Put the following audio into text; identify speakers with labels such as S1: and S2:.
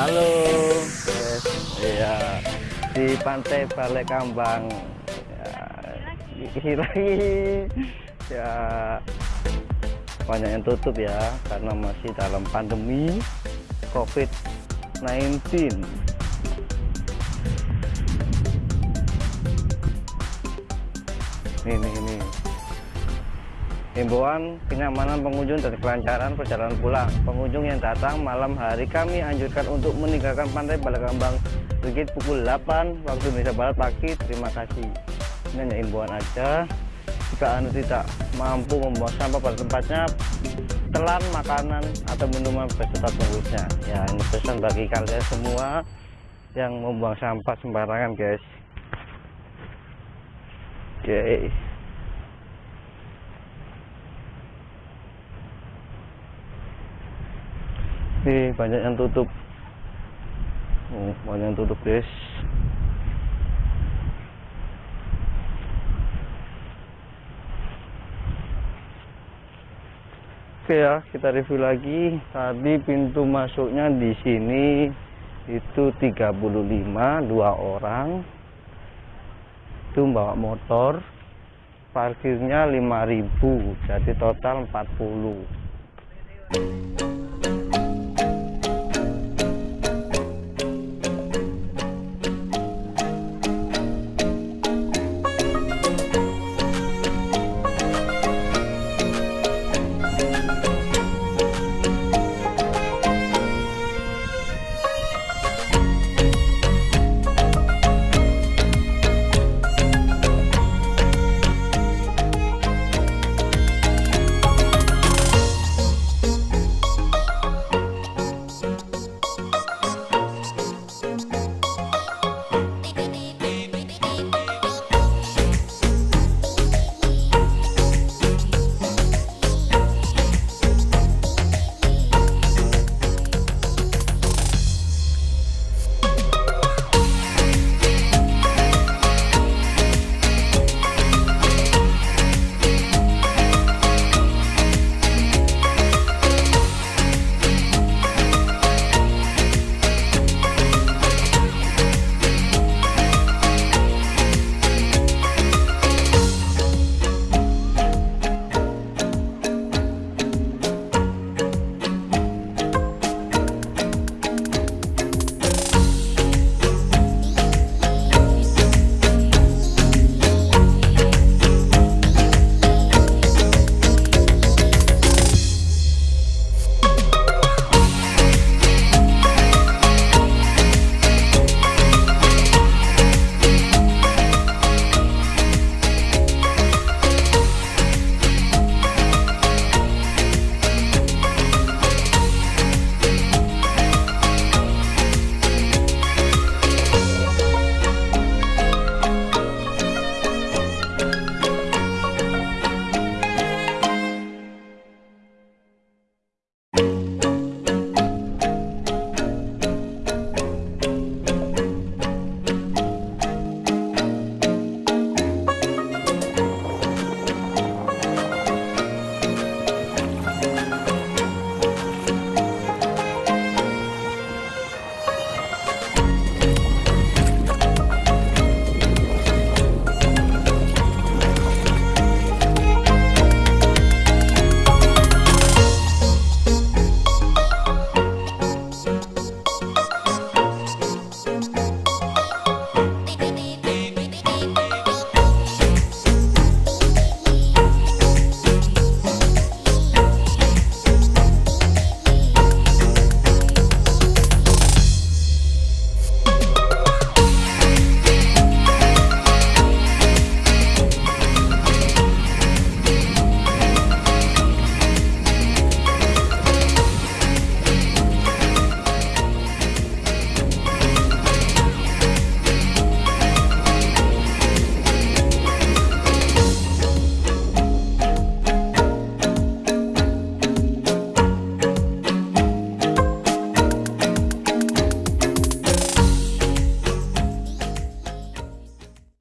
S1: Halo, guys. Iya di pantai Balai Kambang. Ya, lagi. Ya banyak yang tutup ya karena masih dalam pandemi COVID-19. Ini ini Himbauan kenyamanan pengunjung dan kelancaran perjalanan pulang. Pengunjung yang datang malam hari kami anjurkan untuk meninggalkan pantai Balakambang sedikit pukul 8 waktu Indonesia Barat pagi. Terima kasih. Ini hanya himbauan aja. Jika Anda tidak mampu membuang sampah pada tempatnya, telan makanan atau minuman beserta tunggunya. Ya, ini pesan bagi kalian semua yang membuang sampah sembarangan, guys. Oke. Okay. Banyak yang tutup. Banyak yang tutup, guys. Oke ya, kita review lagi. Tadi pintu masuknya di sini itu 35 dua orang. Itu bawa motor. Parkirnya 5000, jadi total 40.